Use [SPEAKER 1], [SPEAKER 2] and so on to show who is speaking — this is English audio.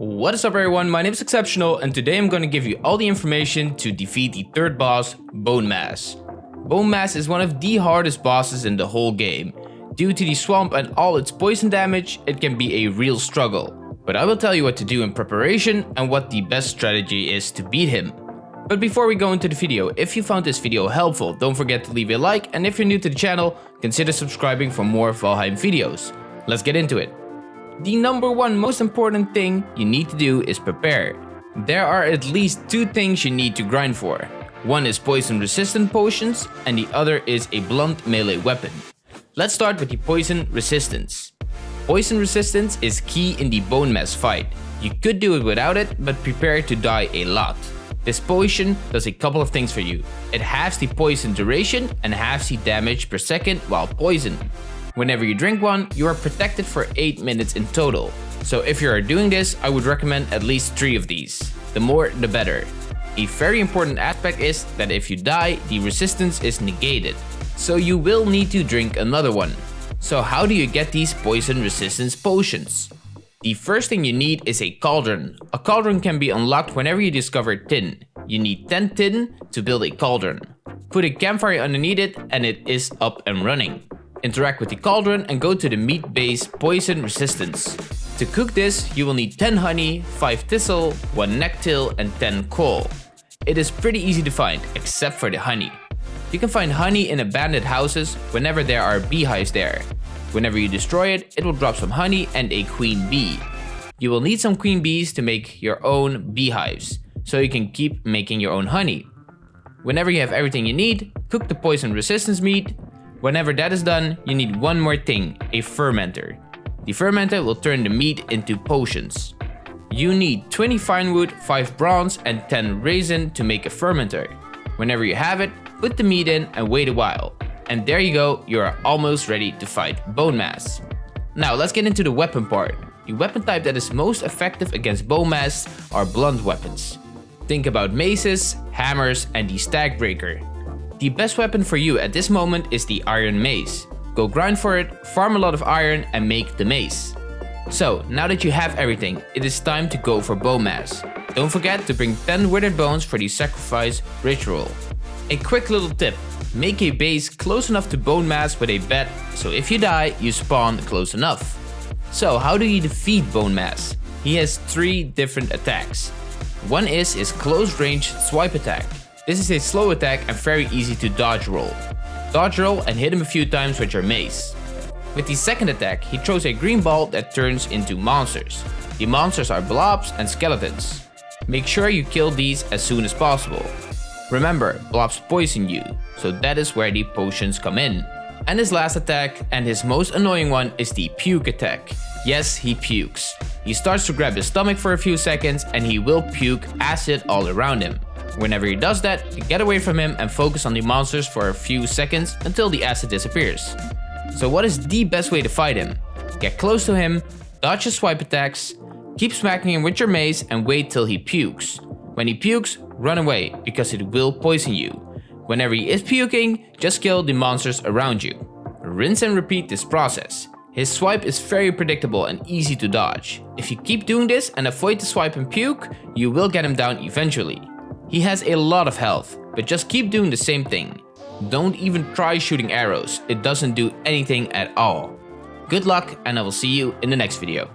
[SPEAKER 1] What is up everyone, my name is Exceptional and today I'm going to give you all the information to defeat the third boss, Bonemass. Bone Mass is one of the hardest bosses in the whole game. Due to the swamp and all its poison damage, it can be a real struggle. But I will tell you what to do in preparation and what the best strategy is to beat him. But before we go into the video, if you found this video helpful, don't forget to leave a like and if you're new to the channel, consider subscribing for more Valheim videos. Let's get into it. The number one most important thing you need to do is prepare. There are at least two things you need to grind for. One is poison resistant potions and the other is a blunt melee weapon. Let's start with the poison resistance. Poison resistance is key in the Bonemass fight. You could do it without it, but prepare to die a lot. This potion does a couple of things for you. It halves the poison duration and halves the damage per second while poisoned. Whenever you drink one, you are protected for 8 minutes in total. So if you are doing this, I would recommend at least 3 of these. The more, the better. A very important aspect is that if you die, the resistance is negated. So you will need to drink another one. So how do you get these poison resistance potions? The first thing you need is a cauldron. A cauldron can be unlocked whenever you discover tin. You need 10 tin to build a cauldron. Put a campfire underneath it and it is up and running. Interact with the cauldron and go to the mead base poison resistance. To cook this, you will need 10 honey, 5 thistle, 1 necktail and 10 coal. It is pretty easy to find, except for the honey. You can find honey in abandoned houses whenever there are beehives there. Whenever you destroy it, it will drop some honey and a queen bee. You will need some queen bees to make your own beehives, so you can keep making your own honey. Whenever you have everything you need, cook the poison resistance meat, Whenever that is done, you need one more thing, a fermenter. The fermenter will turn the meat into potions. You need 20 firewood, 5 bronze and 10 resin to make a fermenter. Whenever you have it, put the meat in and wait a while. And there you go, you are almost ready to fight Bonemass. Now let's get into the weapon part. The weapon type that is most effective against Bonemass are blunt weapons. Think about maces, hammers and the stag breaker. The best weapon for you at this moment is the iron mace. Go grind for it, farm a lot of iron and make the mace. So, now that you have everything, it is time to go for Bonemass. Don't forget to bring 10 withered bones for the sacrifice ritual. A quick little tip, make a base close enough to Bonemass with a bed, so if you die, you spawn close enough. So how do you defeat Bonemass? He has 3 different attacks. One is his close range swipe attack. This is a slow attack and very easy to dodge roll. Dodge roll and hit him a few times with your mace. With the second attack, he throws a green ball that turns into monsters. The monsters are blobs and skeletons. Make sure you kill these as soon as possible. Remember, blobs poison you, so that is where the potions come in. And his last attack, and his most annoying one, is the puke attack. Yes, he pukes. He starts to grab his stomach for a few seconds and he will puke acid all around him. Whenever he does that, get away from him and focus on the monsters for a few seconds until the acid disappears. So what is the best way to fight him? Get close to him, dodge his swipe attacks, keep smacking him with your mace and wait till he pukes. When he pukes, run away because it will poison you. Whenever he is puking, just kill the monsters around you. Rinse and repeat this process. His swipe is very predictable and easy to dodge. If you keep doing this and avoid the swipe and puke, you will get him down eventually. He has a lot of health, but just keep doing the same thing. Don't even try shooting arrows, it doesn't do anything at all. Good luck and I will see you in the next video.